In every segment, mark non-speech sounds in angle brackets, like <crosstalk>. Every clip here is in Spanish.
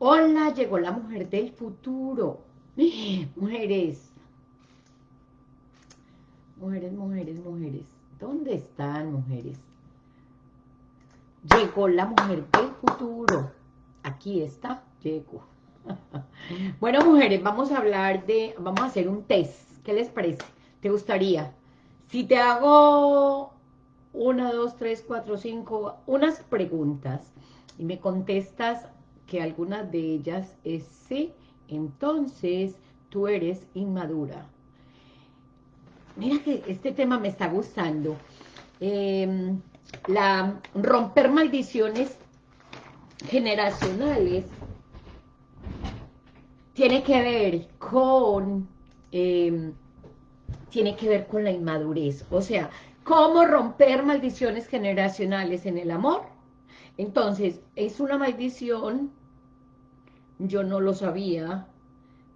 Hola, llegó la mujer del futuro. Mujeres. Mujeres, mujeres, mujeres. ¿Dónde están, mujeres? Llegó la mujer del futuro. Aquí está, llegó. <laughs> bueno, mujeres, vamos a hablar de... Vamos a hacer un test. ¿Qué les parece? ¿Te gustaría? Si te hago una, dos, tres, cuatro, cinco, unas preguntas y me contestas que algunas de ellas es sí, entonces tú eres inmadura. Mira que este tema me está gustando. Em, la romper maldiciones generacionales tiene que ver con em, tiene que ver con la inmadurez. O sea, ¿cómo romper maldiciones generacionales en el amor? Entonces, es una maldición yo no lo sabía,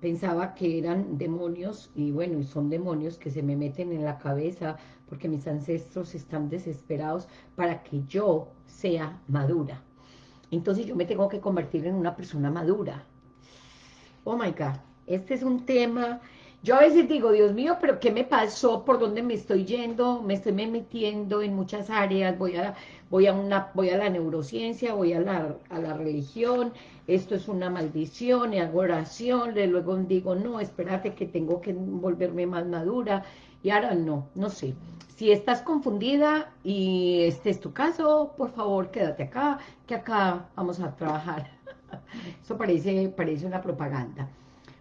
pensaba que eran demonios, y bueno, y son demonios que se me meten en la cabeza, porque mis ancestros están desesperados para que yo sea madura. Entonces yo me tengo que convertir en una persona madura. Oh my God, este es un tema yo a veces digo, Dios mío, pero ¿qué me pasó? ¿Por dónde me estoy yendo? Me estoy metiendo en muchas áreas, voy a, voy a, una, voy a la neurociencia, voy a la, a la religión, esto es una maldición, y hago oración, luego digo, no, espérate que tengo que volverme más madura, y ahora no, no sé. Si estás confundida y este es tu caso, por favor, quédate acá, que acá vamos a trabajar. <laughs> Eso parece, parece una propaganda.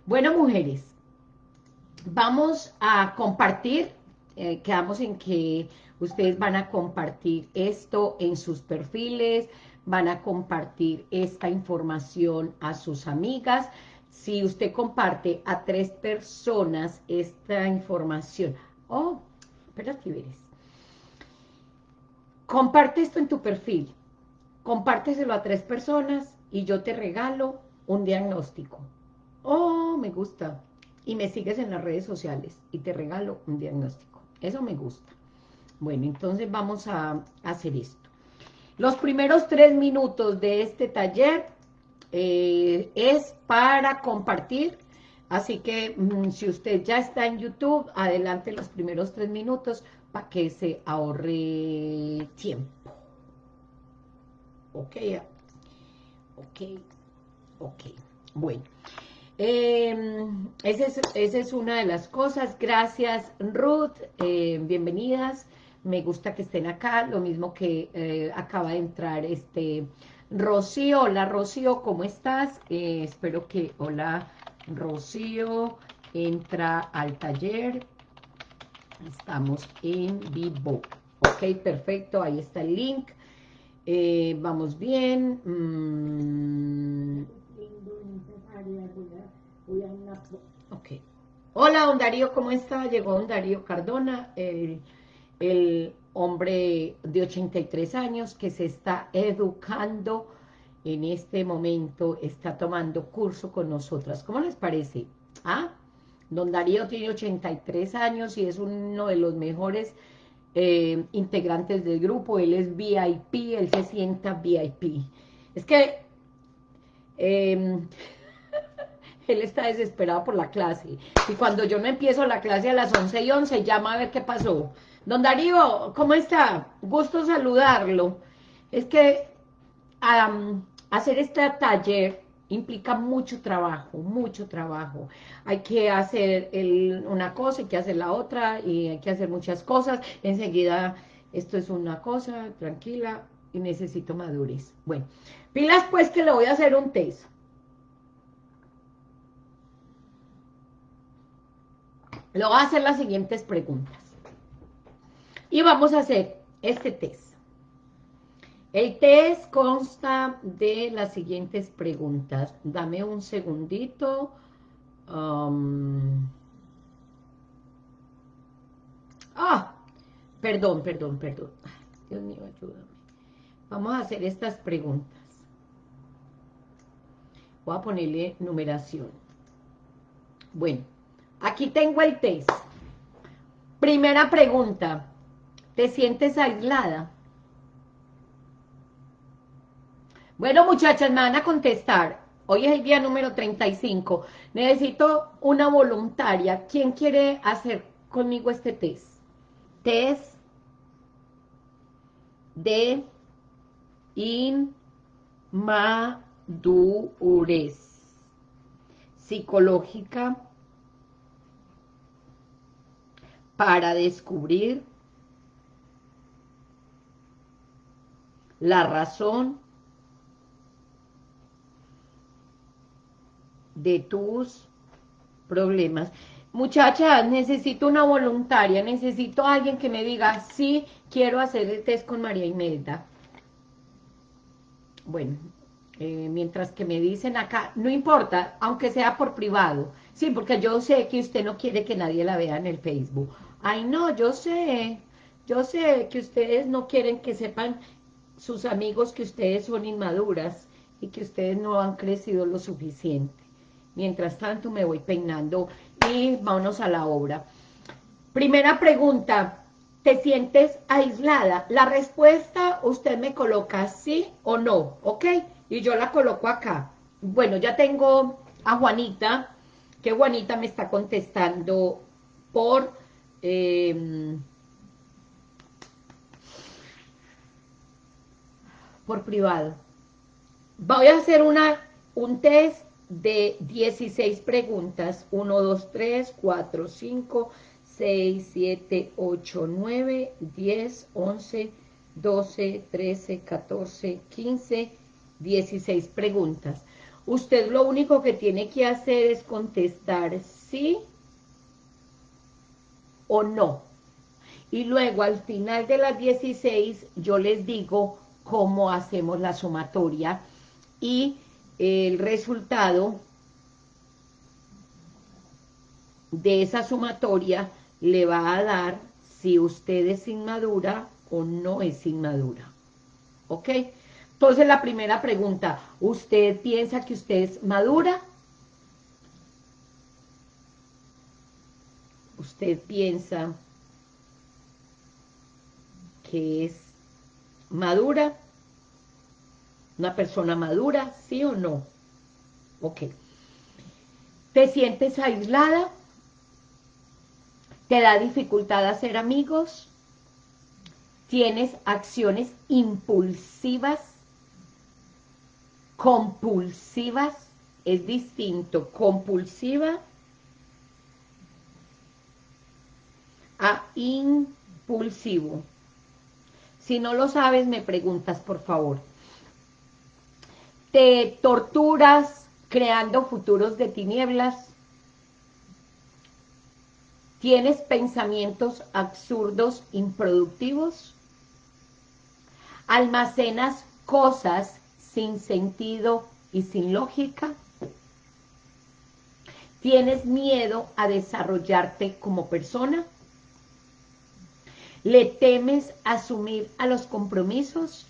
Bueno, mujeres, vamos a compartir, eh, quedamos en que ustedes van a compartir esto en sus perfiles, van a compartir esta información a sus amigas. Si usted comparte a tres personas esta información, oh, espérate, veres. Comparte esto en tu perfil, compárteselo a tres personas y yo te regalo un diagnóstico. Oh, me gusta y me sigues en las redes sociales y te regalo un diagnóstico. Eso me gusta. Bueno, entonces vamos a hacer esto. Los primeros tres minutos de este taller eh, es para compartir, así que mm, si usted ya está en YouTube, adelante los primeros tres minutos para que se ahorre tiempo. Ok, ok, ok. Bueno, eh, esa, es, una de las cosas. Gracias, Ruth. Eh, bienvenidas. Me gusta que estén acá. Lo mismo que eh, acaba de entrar este Rocío. Hola, Rocío, ¿cómo estás? Eh, espero que... Hola, Rocío. Entra al taller. Estamos en vivo. Ok, perfecto. Ahí está el link. vamos bien. Mm. Hola, don Darío, ¿cómo está? Llegó don Darío Cardona, el hombre de 83 años que se está educando en este momento, está tomando curso con nosotras. ¿Cómo les parece? ¿Ah? Don Darío tiene 83 años y es uno de los mejores eh, integrantes del grupo. Él es VIP, él se sienta VIP. Es que... Eh, <laughs> él está desesperado por la clase. Y cuando yo no empiezo la clase a las 11 y 11, llama a ver qué pasó. Don Darío, ¿cómo está? Gusto saludarlo. Es que hacer este taller implica mucho trabajo, mucho trabajo. Hay que hacer una cosa, hay que hacer la otra, y hay que hacer muchas cosas. Enseguida, esto es una cosa, tranquila, y necesito madurez. Bueno, pilas pues que le voy a hacer un test. Le voy a hacer las siguientes preguntas. Y vamos a hacer este test. El test consta de las siguientes preguntas. Dame un segundito. Um, ah, perdón, perdón, perdón. Dios mío, ayúdame. Vamos a hacer estas preguntas. Voy a ponerle numeración. Bueno, Aquí tengo el test. Primera pregunta. ¿Te sientes aislada? Bueno, muchachas, me van a contestar. Hoy es el día número 35. Necesito una voluntaria. ¿Quién quiere hacer conmigo este test? Test de inmadurez psicológica para descubrir la razón de tus problemas. Muchachas, necesito una voluntaria, necesito alguien que me diga, sí, quiero hacer el test con María Imelda. Bueno, eh, mientras que me dicen acá, no importa, aunque sea por privado, sí, porque yo sé que usted no quiere que nadie la vea en el Facebook. Ay, no, yo sé, yo sé que ustedes no quieren que sepan sus amigos que ustedes son inmaduras y que ustedes no han crecido lo suficiente. Mientras tanto me voy peinando y vámonos a la obra. Primera pregunta, ¿te sientes aislada? La respuesta usted me coloca sí o no, ¿ok? Y yo la coloco acá. Bueno, ya tengo a Juanita, que Juanita me está contestando por... Em, por privado. Voy a hacer una, un test de 16 preguntas, 1, 2, 3, 4, 5, 6, 7, 8, 9, 10, 11, 12, 13, 14, 15, 16 preguntas. Usted lo único que tiene que hacer es contestar sí o no. Y luego al final de las 16 yo les digo cómo hacemos la sumatoria y el resultado de esa sumatoria le va a dar si usted es inmadura o no es inmadura. ¿Ok? Entonces la primera pregunta, ¿usted piensa que usted es madura? ¿Usted piensa que es madura? una persona madura, ¿sí o no? Ok. ¿Te sientes aislada? ¿Te da dificultad hacer amigos? ¿Tienes acciones impulsivas? ¿Compulsivas? Es distinto. Compulsiva a impulsivo. Si no lo sabes, me preguntas, por favor. Te torturas creando futuros de tinieblas, tienes pensamientos absurdos, improductivos, almacenas cosas sin sentido y sin lógica, tienes miedo a desarrollarte como persona, le temes asumir a los compromisos,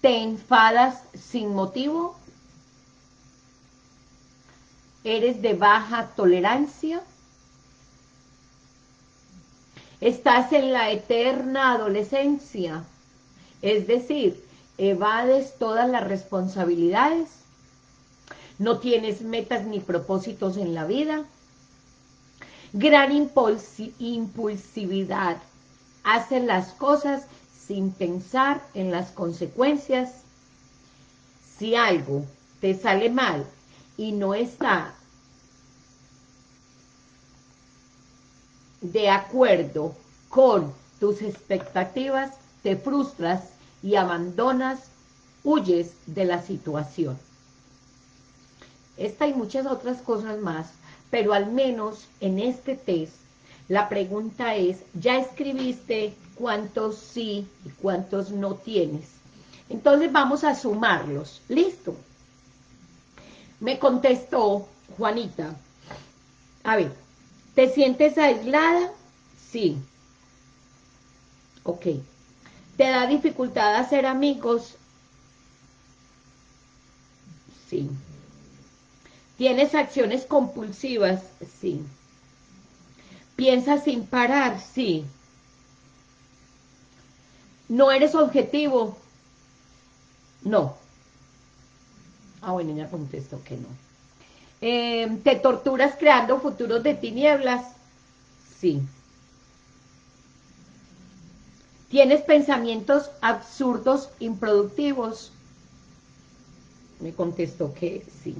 ¿Te enfadas sin motivo? ¿Eres de baja tolerancia? ¿Estás en la eterna adolescencia? Es decir, evades todas las responsabilidades, no tienes metas ni propósitos en la vida, gran impulsividad, haces las cosas sin pensar en las consecuencias. Si algo te sale mal y no está de acuerdo con tus expectativas, te frustras y abandonas, huyes de la situación. Esta y muchas otras cosas más, pero al menos en este test, la pregunta es, ¿ya escribiste cuántos sí y cuántos no tienes. Entonces vamos a sumarlos. ¿Listo? Me contestó Juanita. A ver, ¿te sientes aislada? Sí. Ok. ¿Te da dificultad hacer amigos? Sí. ¿Tienes acciones compulsivas? Sí. ¿Piensas sin parar? Sí. ¿No eres objetivo? No. Ah, bueno, ella contestó que no. Em, ¿Te torturas creando futuros de tinieblas? Sí. ¿Tienes pensamientos absurdos, improductivos? Me contestó que sí.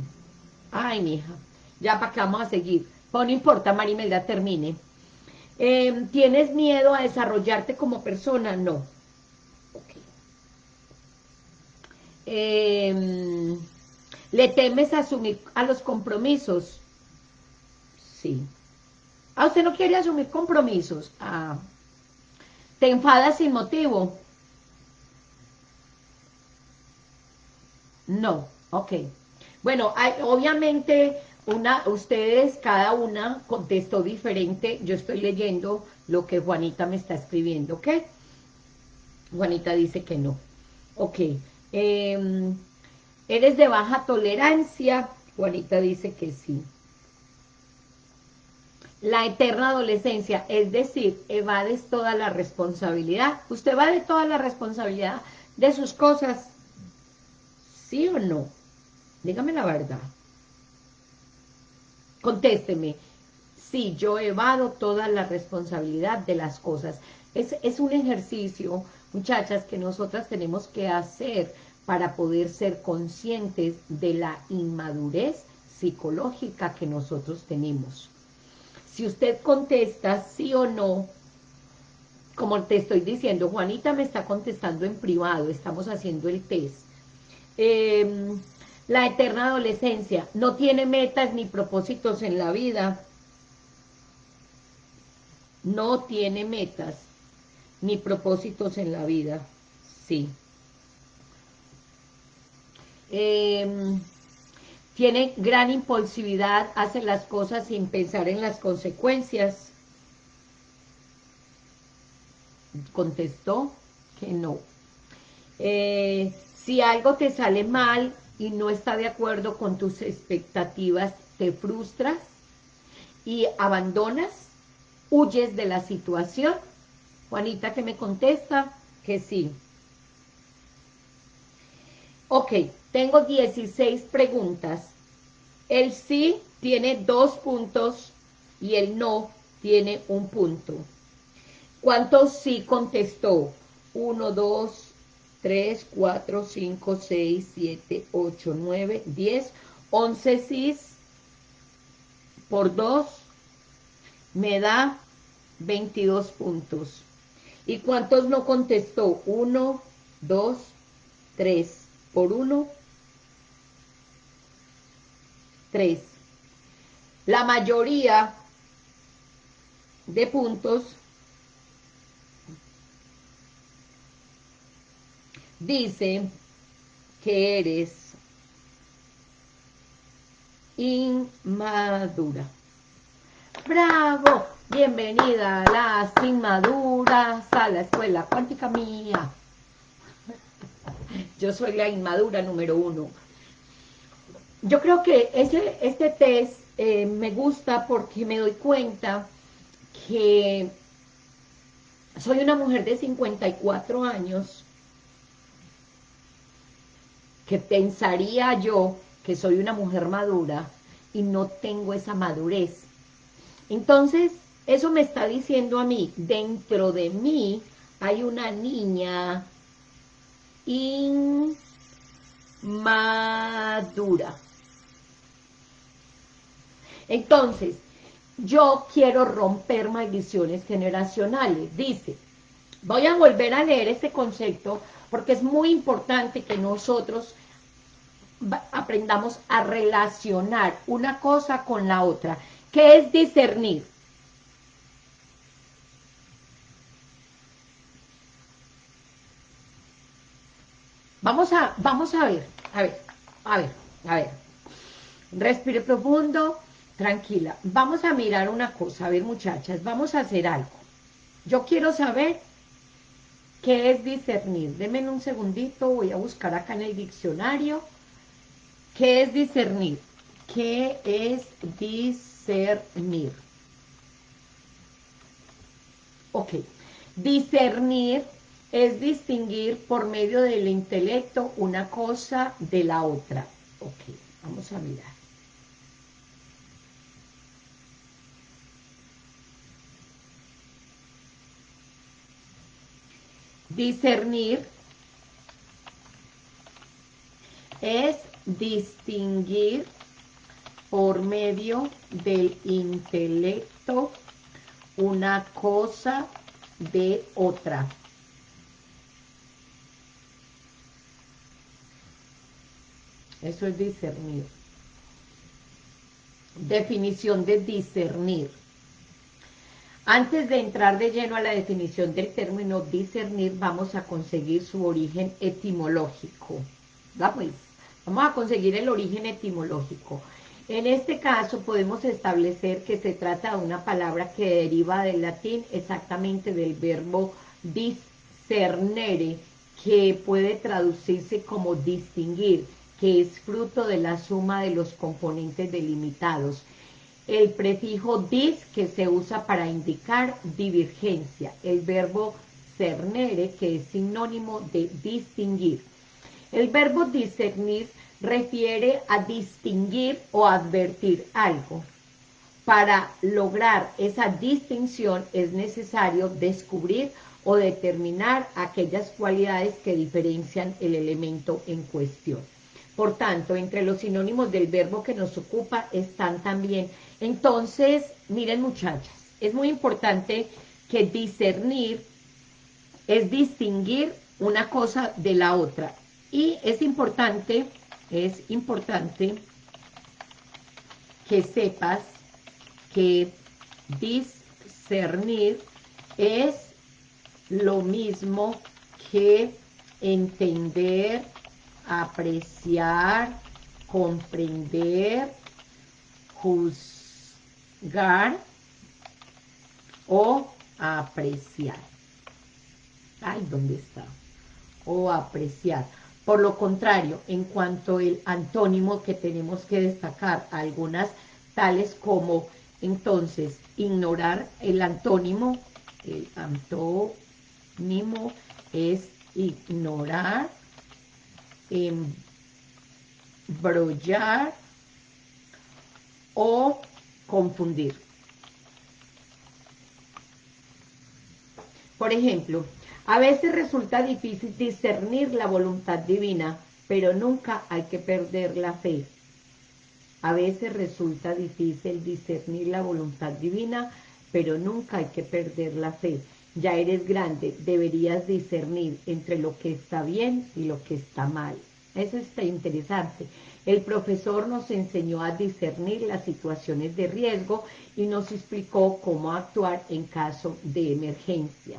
Ay, mija, ya para qué vamos a seguir. Pues no importa, Marimelda, termine. Em, ¿Tienes miedo a desarrollarte como persona? No. Em, ¿Le temes asumir a los compromisos? Sí. ¿Ah, usted no quiere asumir compromisos? Ah. ¿Te enfadas sin motivo? No, ok. Bueno, obviamente ustedes, cada una contestó diferente. Yo estoy leyendo lo que Juanita me está escribiendo, ¿ok? Juanita dice que no. Ok. Em, ¿Eres de baja tolerancia? Juanita dice que sí. La eterna adolescencia, es decir, evades toda la responsabilidad. ¿Usted va de toda la responsabilidad de sus cosas? ¿Sí o no? Dígame la verdad. Contésteme. Sí, yo evado toda la responsabilidad de las cosas. Es, es un ejercicio, muchachas, que nosotras tenemos que hacer para poder ser conscientes de la inmadurez psicológica que nosotros tenemos. Si usted contesta sí o no, como te estoy diciendo, Juanita me está contestando en privado, estamos haciendo el test. Em, la eterna adolescencia, no tiene metas ni propósitos en la vida, no tiene metas ni propósitos en la vida, sí. Em, tiene gran impulsividad, hace las cosas sin pensar en las consecuencias. Contestó que no. Eh, si algo te sale mal y no está de acuerdo con tus expectativas, te frustras y abandonas, huyes de la situación. Juanita que me contesta que sí. Ok, tengo 16 preguntas. El sí tiene dos puntos y el no tiene un punto. ¿Cuántos sí contestó? 1, 2, 3, 4, 5, 6, 7, 8, 9, 10, 11 sí por 2 me da 22 puntos. ¿Y cuántos no contestó? 1, 2, 3 por 1, 3. La mayoría de puntos dice que eres inmadura. ¡Bravo! Bienvenida a las inmaduras a la escuela cuántica mía. Yo soy la inmadura número uno. Yo creo que ese, este test eh, me gusta porque me doy cuenta que soy una mujer de 54 años que pensaría yo que soy una mujer madura y no tengo esa madurez. Entonces, eso me está diciendo a mí, dentro de mí hay una niña inmadura. Entonces, yo quiero romper maldiciones generacionales. Dice, voy a volver a leer este concepto porque es muy importante que nosotros aprendamos a relacionar una cosa con la otra. ¿Qué es discernir? Vamos a, vamos a ver, a ver, a ver, a ver. Respire profundo, tranquila. Vamos a mirar una cosa, a ver muchachas, vamos a hacer algo. Yo quiero saber qué es discernir. Denme un segundito, voy a buscar acá en el diccionario. ¿Qué es discernir? ¿Qué es discernir? Ok, discernir es distinguir por medio del intelecto una cosa de la otra. Ok, vamos a mirar. Discernir es distinguir por medio del intelecto una cosa de otra. Eso es discernir. Definición de discernir. Antes de entrar de lleno a la definición del término discernir, vamos a conseguir su origen etimológico. Pues, vamos a conseguir el origen etimológico. En este caso podemos establecer que se trata de una palabra que deriva del latín exactamente del verbo discernere, que puede traducirse como distinguir, que es fruto de la suma de los componentes delimitados. El prefijo dis, que se usa para indicar divergencia. El verbo cernere, que es sinónimo de distinguir. El verbo discernir refiere a distinguir o advertir algo. Para lograr esa distinción es necesario descubrir o determinar aquellas cualidades que diferencian el elemento en cuestión. Por tanto, entre los sinónimos del verbo que nos ocupa están también. Entonces, miren muchachas, es muy importante que discernir es distinguir una cosa de la otra. Y es importante, es importante que sepas que discernir es lo mismo que entender, apreciar, comprender, juzgar o apreciar. Ay, ¿dónde está? O apreciar. Por lo contrario, en cuanto al antónimo que tenemos que destacar, algunas tales como, entonces, ignorar el antónimo, el antónimo es ignorar, embrollar o confundir. Por ejemplo, a veces resulta difícil discernir la voluntad divina, pero nunca hay que perder la fe. A veces resulta difícil discernir la voluntad divina, pero nunca hay que perder la fe. Ya eres grande, deberías discernir entre lo que está bien y lo que está mal. Eso está interesante. El profesor nos enseñó a discernir las situaciones de riesgo y nos explicó cómo actuar en caso de emergencia.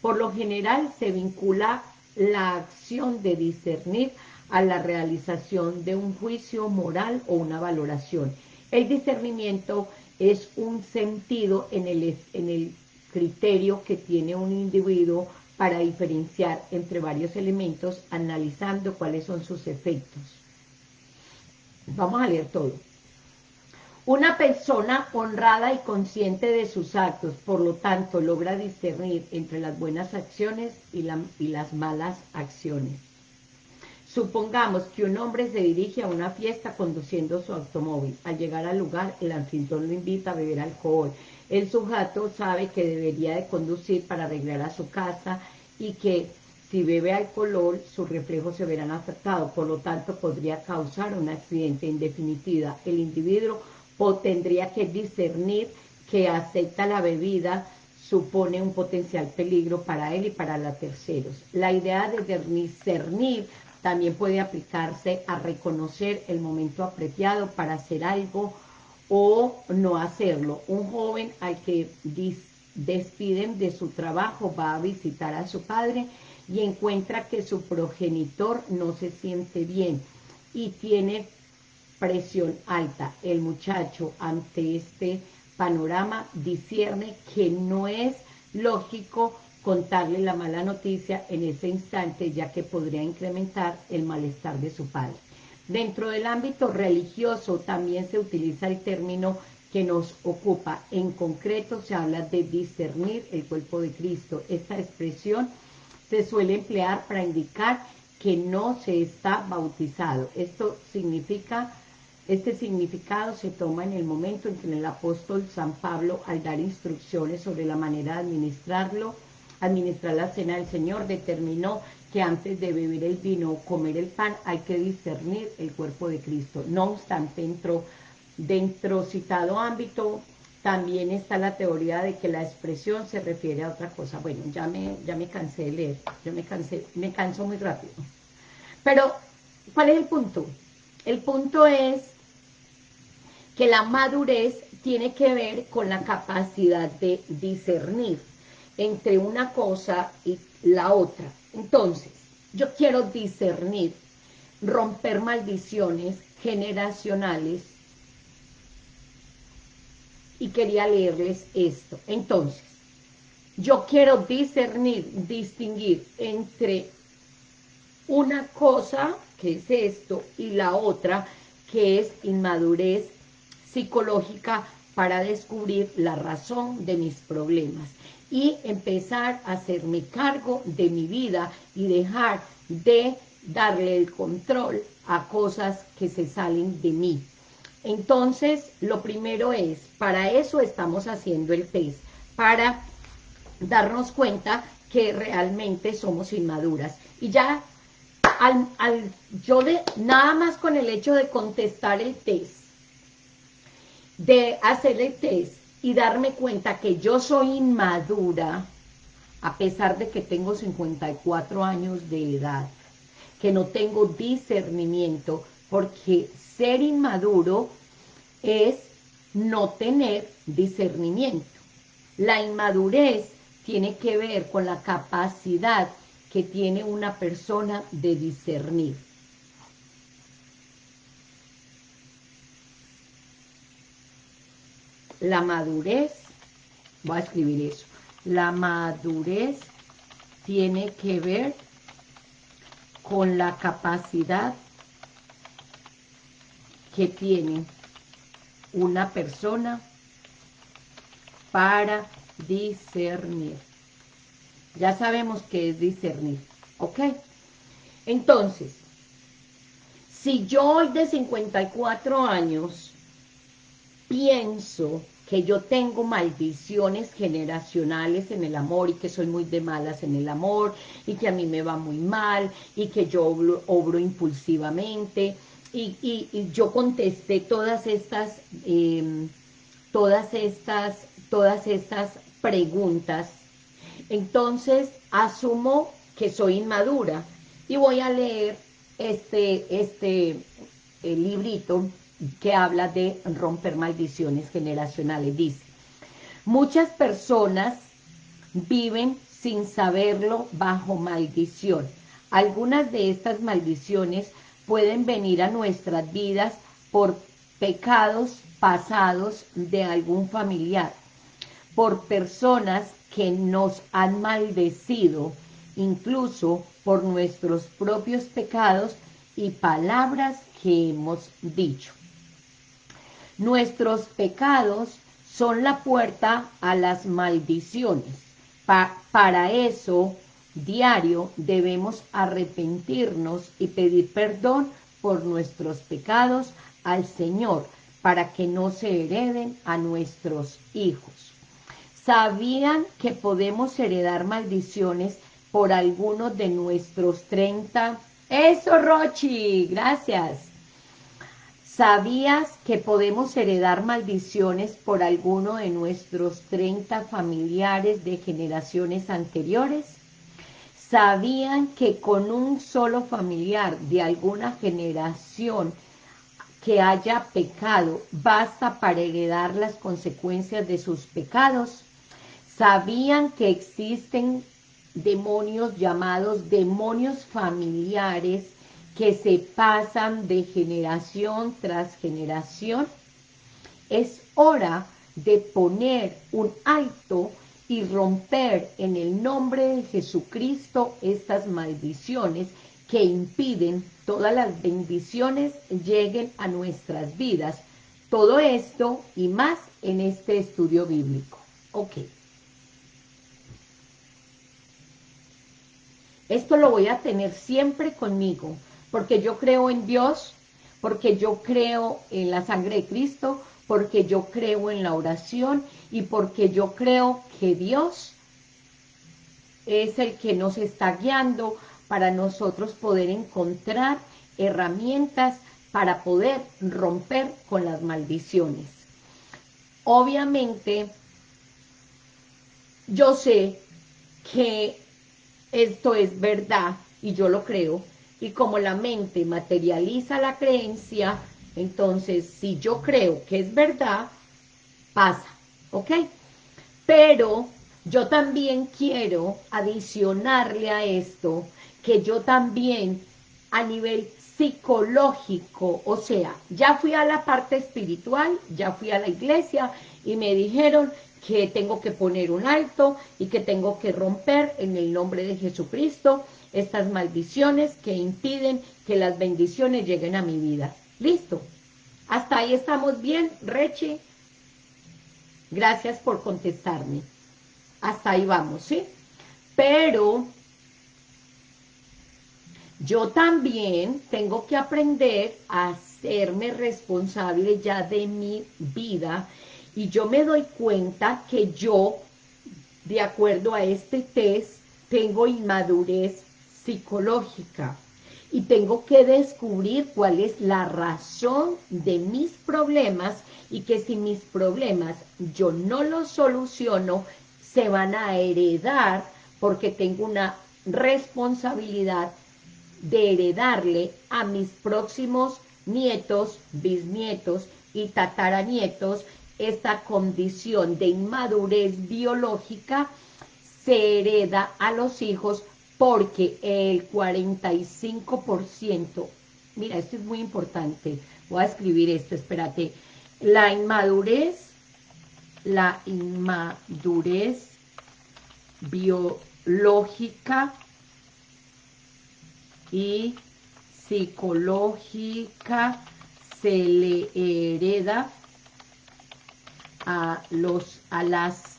Por lo general se vincula la acción de discernir a la realización de un juicio moral o una valoración. El discernimiento es un sentido en el, en el criterio que tiene un individuo para diferenciar entre varios elementos analizando cuáles son sus efectos. Vamos a leer todo. Una persona honrada y consciente de sus actos, por lo tanto, logra discernir entre las buenas acciones y, y, las malas acciones. Supongamos que un hombre se dirige a una fiesta conduciendo su automóvil. Al llegar al lugar, el anfitrión lo invita a beber alcohol. El sujeto sabe que debería de conducir para arreglar a su casa y que si bebe alcohol, sus reflejos se verán afectados, por lo tanto podría causar un accidente. En definitiva, el individuo tendría que discernir que acepta la bebida supone un potencial peligro para él y para los terceros. La idea de discernir también puede aplicarse a reconocer el momento apropiado para hacer algo o no hacerlo. Un joven al que despiden de su trabajo va a visitar a su padre y encuentra que su progenitor no se siente bien y tiene presión alta. El muchacho ante este panorama discierne que no es lógico contarle la mala noticia en ese instante, ya que podría incrementar el malestar de su padre. Dentro del ámbito religioso también se utiliza el término que nos ocupa. En concreto se habla de discernir el cuerpo de Cristo. Esta expresión se suele emplear para indicar que no se está bautizado. Esto significa, este significado se toma en el momento en que el apóstol San Pablo, al dar instrucciones sobre la manera de administrarlo, administrar la cena del Señor, determinó que antes de beber el vino o comer el pan hay que discernir el cuerpo de Cristo. No obstante, dentro, dentro citado ámbito, también está la teoría de que la expresión se refiere a otra cosa. Bueno, ya me, ya me cansé de leer, yo me cansé, me canso muy rápido. Pero, ¿cuál es el punto? El punto es que la madurez tiene que ver con la capacidad de discernir entre una cosa y la otra. Entonces, yo quiero discernir, romper maldiciones generacionales y quería leerles esto. Entonces, yo quiero discernir, distinguir entre una cosa, que es esto, y la otra, que es inmadurez psicológica para descubrir la razón de mis problemas y empezar a hacerme cargo de mi vida y dejar de darle el control a cosas que se salen de mí. Entonces, lo primero es, para eso estamos haciendo el test, para darnos cuenta que realmente somos inmaduras. Y ya, al, yo de, nada más con el hecho de contestar el test, de hacer el test y darme cuenta que yo soy inmadura, a pesar de que tengo 54 años de edad, que no tengo discernimiento, porque ser inmaduro es no tener discernimiento. La inmadurez tiene que ver con la capacidad que tiene una persona de discernir. La madurez, voy a escribir eso, la madurez tiene que ver con la capacidad que tiene una persona para discernir. Ya sabemos qué es discernir, ¿ok? Entonces, si yo hoy de 54 años pienso que yo tengo maldiciones generacionales en el amor y que soy muy de malas en el amor y que a mí me va muy mal y que yo obro impulsivamente y, yo contesté todas estas, em, todas estas, todas estas preguntas. Entonces, asumo que soy inmadura y voy a leer este, este librito que habla de romper maldiciones generacionales. Dice, muchas personas viven sin saberlo bajo maldición. Algunas de estas maldiciones pueden venir a nuestras vidas por pecados pasados de algún familiar, por personas que nos han maldecido, incluso por nuestros propios pecados y palabras que hemos dicho. Nuestros pecados son la puerta a las maldiciones. para eso diario debemos arrepentirnos y pedir perdón por nuestros pecados al Señor para que no se hereden a nuestros hijos. ¿Sabían que podemos heredar maldiciones por alguno de nuestros 30? ¡Eso, Rochi! ¡Gracias! ¿Sabías que podemos heredar maldiciones por alguno de nuestros 30 familiares de generaciones anteriores? sabían que con un solo familiar de alguna generación que haya pecado, basta para heredar las consecuencias de sus pecados. Sabían que existen demonios llamados demonios familiares que se pasan de generación tras generación. Es hora de poner un alto y romper en el nombre de Jesucristo estas maldiciones que impiden todas las bendiciones lleguen a nuestras vidas. Todo esto y más en este estudio bíblico. Ok. esto lo voy a tener siempre conmigo, porque yo creo en Dios, porque yo creo en la sangre de Cristo, porque yo creo en la oración y porque yo creo que Dios es el que nos está guiando para nosotros poder encontrar herramientas para poder romper con las maldiciones. Obviamente, yo sé que esto es verdad y yo lo creo, y como la mente materializa la creencia, entonces si yo creo que es verdad, pasa, ¿ok? Pero yo también quiero adicionarle a esto que yo también a nivel psicológico, o sea, ya fui a la parte espiritual, ya fui a la iglesia y me dijeron que tengo que poner un alto y que tengo que romper en el nombre de Jesucristo estas maldiciones que impiden que las bendiciones lleguen a mi vida. Listo. Hasta ahí estamos bien, Reche. Gracias por contestarme. Hasta ahí vamos, ¿sí? Pero yo también tengo que aprender a hacerme responsable ya de mi vida y yo me doy cuenta que yo, de acuerdo a este test, tengo inmadurez psicológica. Y tengo que descubrir cuál es la razón de mis problemas y que si mis problemas yo no los soluciono, se van a heredar porque tengo una responsabilidad de heredarle a mis próximos nietos, bisnietos y tataranietos. Esta condición de inmadurez biológica se hereda a los hijos porque el 45%, mira, esto es muy importante, voy a escribir esto, espérate, la inmadurez la inmadurez biológica y psicológica se le hereda a los a las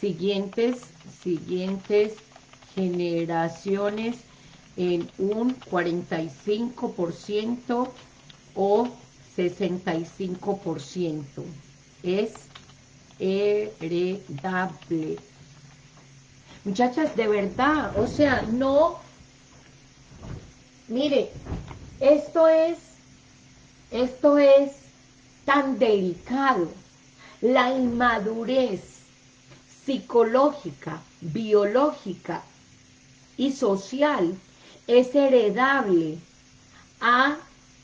siguientes siguientes generaciones en un 45% o 65%. Es heredable. Muchachas, de verdad, o sea, no, mire, esto es, esto es tan delicado, la inmadurez psicológica, biológica y social es heredable a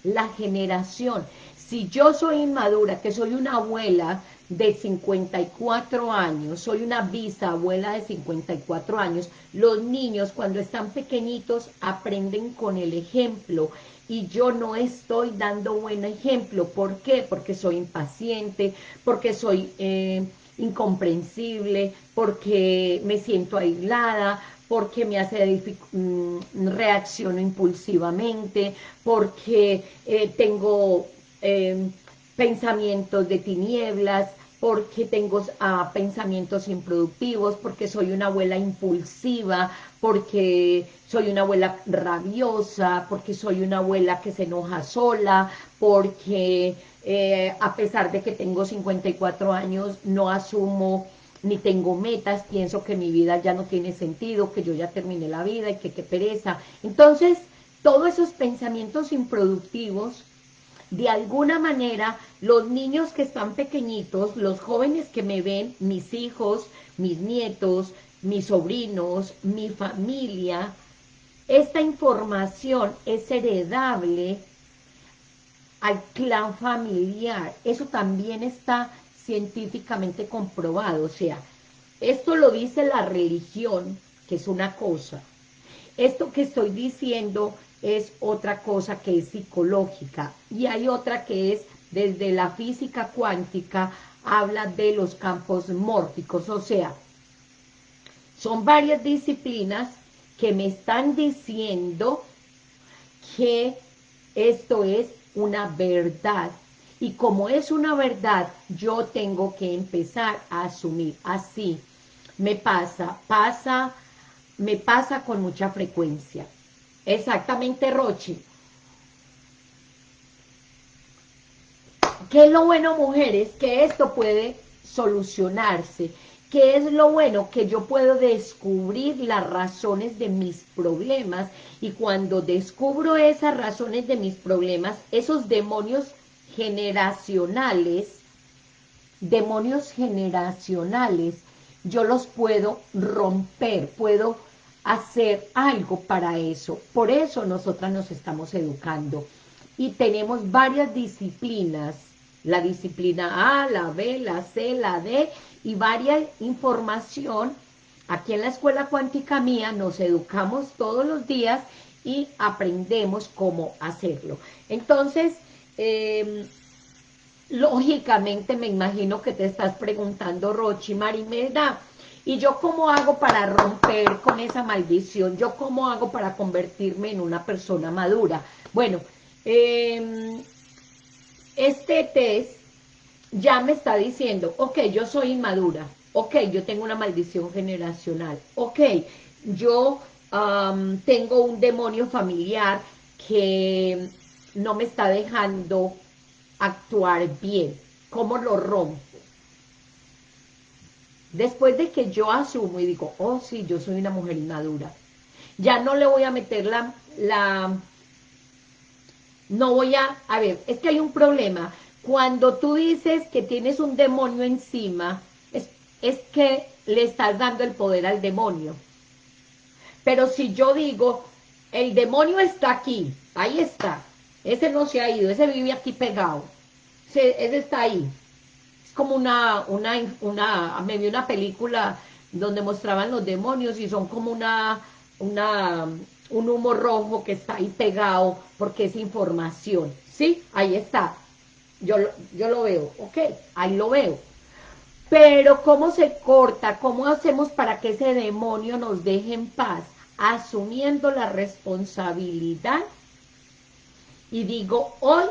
la generación. Si yo soy inmadura, que soy una abuela de 54 años, soy una bisabuela de 54 años, los niños cuando están pequeñitos aprenden con el ejemplo y yo no estoy dando buen ejemplo. ¿Por qué? Porque soy impaciente, porque soy eh, incomprensible, porque me siento aislada, porque me hace mm, reacciono impulsivamente, porque eh, tengo eh, pensamientos de tinieblas, porque tengo pensamientos improductivos, porque soy una abuela impulsiva, porque soy una abuela rabiosa, porque soy una abuela que se enoja sola, porque eh, a pesar de que tengo 54 años, no asumo ni tengo metas, pienso que mi vida ya no tiene sentido, que yo ya terminé la vida y que qué pereza. Entonces, todos esos pensamientos improductivos de alguna manera los niños que están pequeñitos, los jóvenes que me ven, mis hijos, mis nietos, mis sobrinos, mi familia, esta información es heredable al clan familiar. Eso también está científicamente comprobado. O sea, esto lo dice la religión, que es una cosa. Esto que estoy diciendo es otra cosa que es psicológica y hay otra que es desde la física cuántica habla de los campos mórficos, o sea, son varias disciplinas que me están diciendo que esto es una verdad y como es una verdad, yo tengo que empezar a asumir así. Me pasa, pasa me pasa con mucha frecuencia. Exactamente, Rochi. ¿Qué es lo bueno, mujeres? Que esto puede solucionarse. ¿Qué es lo bueno? Que yo puedo descubrir las razones de mis problemas y cuando descubro esas razones de mis problemas, esos demonios generacionales, demonios generacionales, yo los puedo romper, puedo hacer algo para eso. Por eso nosotras nos estamos educando. Y tenemos varias disciplinas la disciplina A, la B, la C, la D y varias información. Aquí en la Escuela Cuántica Mía nos educamos todos los días y aprendemos cómo hacerlo. Entonces, em, lógicamente me imagino que te estás preguntando, Rochi, Marimeda, ¿y yo cómo hago para romper con esa maldición? ¿Yo cómo hago para convertirme en una persona madura? Bueno, eh, este test ya me está diciendo, ok, yo soy inmadura, ok, yo tengo una maldición generacional, ok, yo tengo un demonio familiar que no me está dejando actuar bien, ¿cómo lo rompo? Después de que yo asumo y digo, oh sí, yo soy una mujer inmadura, ya no le voy a meter la, la no voy a, a ver, es que hay un problema. Cuando tú dices que tienes un demonio encima, es, es que le estás dando el poder al demonio. Pero si yo digo, el demonio está aquí, ahí está, ese no se ha ido, ese vive aquí pegado, ese, está ahí. Es como una, una, una, me vi una película donde mostraban los demonios y son como una, una, un humo rojo que está ahí pegado porque es información, ¿sí? Ahí está, yo, yo lo veo, ok, ahí lo veo. Pero ¿cómo se corta? ¿Cómo hacemos para que ese demonio nos deje en paz? Asumiendo la responsabilidad y digo, hoy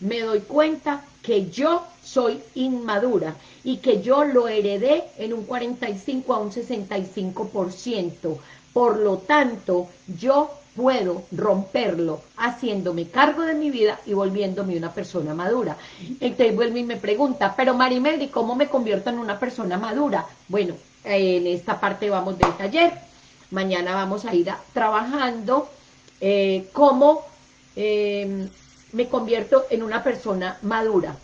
me doy cuenta que yo soy inmadura y que yo lo heredé en un 45 a un 65%. Por lo tanto, yo puedo romperlo haciéndome cargo de mi vida y volviéndome una persona madura. Entonces vuelve y me pregunta, pero Marimeldi, ¿cómo me convierto en una persona madura? Bueno, en esta parte vamos del taller. Mañana vamos a ir trabajando eh, cómo em, me convierto en una persona madura.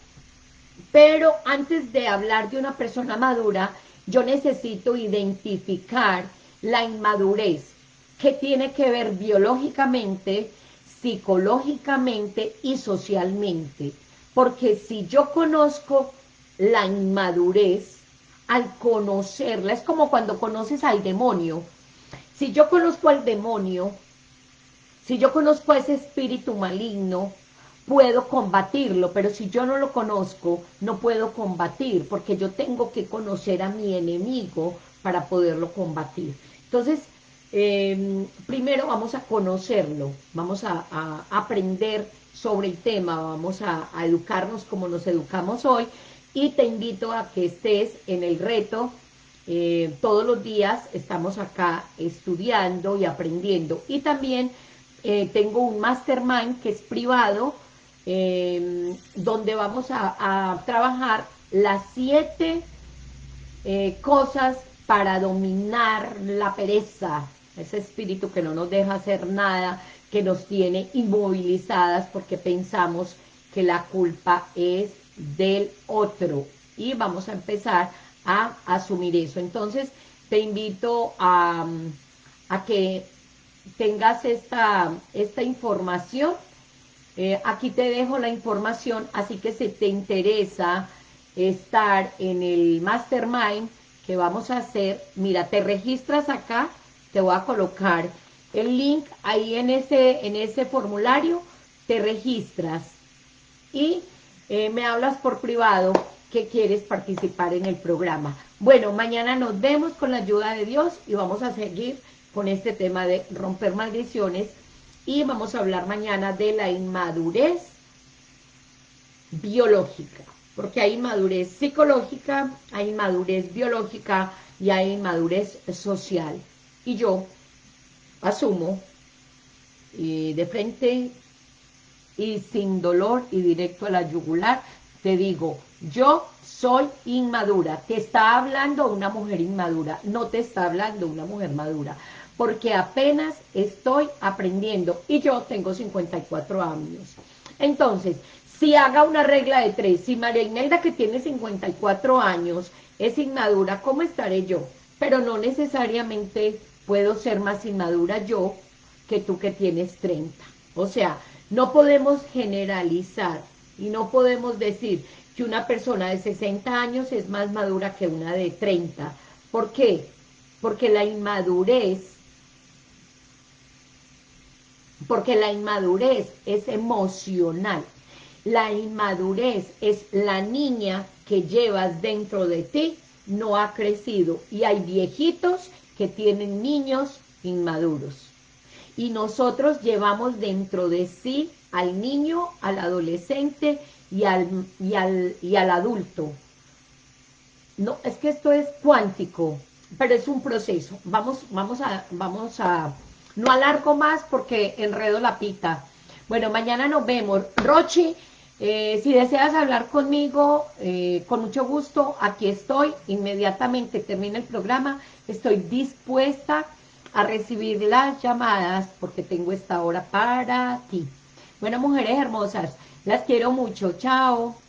Pero antes de hablar de una persona madura, yo necesito identificar la inmadurez que tiene que ver biológicamente, psicológicamente y socialmente. Porque si yo conozco la inmadurez, al conocerla, es como cuando conoces al demonio. Si yo conozco al demonio, si yo conozco a ese espíritu maligno, puedo combatirlo, pero si yo no lo conozco, no puedo combatir, porque yo tengo que conocer a mi enemigo para poderlo combatir. Entonces, Em, primero vamos a conocerlo, vamos a, aprender sobre el tema, vamos a, educarnos como nos educamos hoy y te invito a que estés en el reto, eh, todos los días estamos acá estudiando y aprendiendo y también eh, tengo un mastermind que es privado em, donde vamos a, trabajar las siete eh, cosas para dominar la pereza, ese espíritu que no nos deja hacer nada, que nos tiene inmovilizadas porque pensamos que la culpa es del otro. Y vamos a empezar a asumir eso. Entonces, te invito a, que tengas esta, esta información. Eh, aquí te dejo la información, así que si te interesa estar en el Mastermind que vamos a hacer, mira, te registras acá, te voy a colocar el link ahí en ese, en ese formulario, te registras y eh, me hablas por privado que quieres participar en el programa. Bueno, mañana nos vemos con la ayuda de Dios y vamos a seguir con este tema de romper maldiciones. Y vamos a hablar mañana de la inmadurez biológica, porque hay inmadurez psicológica, hay inmadurez biológica y hay inmadurez social. Y yo asumo de frente y sin dolor y directo a la yugular, te digo, yo soy inmadura, te está hablando una mujer inmadura, no te está hablando una mujer madura, porque apenas estoy aprendiendo y yo tengo 54 años. Entonces, si haga una regla de tres, si María Imelda que tiene 54 años es inmadura, ¿cómo estaré yo? Pero no necesariamente puedo ser más inmadura yo que tú que tienes 30. O sea, no podemos generalizar y no podemos decir que una persona de 60 años es más madura que una de 30. ¿Por qué? Porque la inmadurez porque la inmadurez es emocional. La inmadurez es la niña que llevas dentro de ti, no ha crecido. Y hay viejitos que tienen niños inmaduros. Y nosotros llevamos dentro de sí al niño, al adolescente y al, y al, y al adulto. No, es que esto es cuántico, pero es un proceso. Vamos, vamos a, vamos a no alargo más porque enredo la pita. Bueno, mañana nos vemos. Rochi, eh, si deseas hablar conmigo, eh, con mucho gusto, aquí estoy. Inmediatamente termina el programa. Estoy dispuesta a recibir las llamadas porque tengo esta hora para ti. Bueno, mujeres hermosas, las quiero mucho. Chao.